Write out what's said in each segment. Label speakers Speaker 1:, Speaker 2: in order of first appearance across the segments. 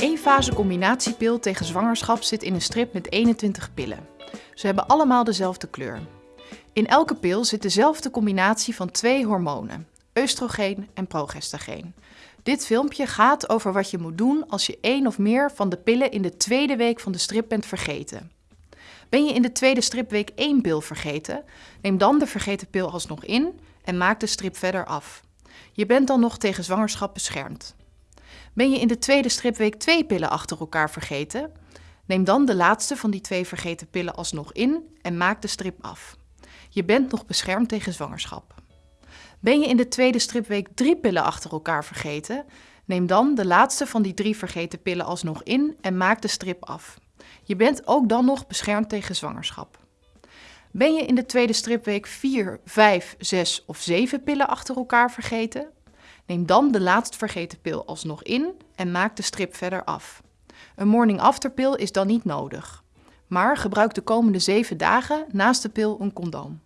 Speaker 1: Een-fase combinatiepil tegen zwangerschap zit in een strip met 21 pillen. Ze hebben allemaal dezelfde kleur. In elke pil zit dezelfde combinatie van twee hormonen, oestrogeen en progestageen. Dit filmpje gaat over wat je moet doen als je één of meer van de pillen in de tweede week van de strip bent vergeten. Ben je in de tweede stripweek één pil vergeten, neem dan de vergeten pil alsnog in en maak de strip verder af. Je bent dan nog tegen zwangerschap beschermd. Ben je in de tweede stripweek twee pillen achter elkaar vergeten? Neem dan de laatste van die twee vergeten pillen alsnog in en maak de strip af. Je bent nog beschermd tegen zwangerschap. Ben je in de tweede stripweek drie pillen achter elkaar vergeten? Neem dan de laatste van die drie vergeten pillen alsnog in en maak de strip af. Je bent ook dan nog beschermd tegen zwangerschap. Ben je in de tweede stripweek 4, 5, 6 of 7 pillen achter elkaar vergeten? Neem dan de laatst vergeten pil alsnog in en maak de strip verder af. Een morning after pil is dan niet nodig. Maar gebruik de komende 7 dagen naast de pil een condoom.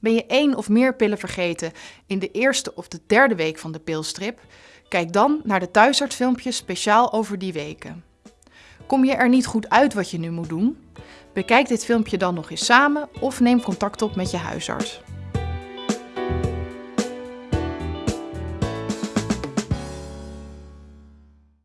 Speaker 1: Ben je één of meer pillen vergeten in de eerste of de derde week van de pilstrip? Kijk dan naar de thuisartsfilmpjes speciaal over die weken. Kom je er niet goed uit wat je nu moet doen? Bekijk dit filmpje dan nog eens samen of neem contact op met je huisarts.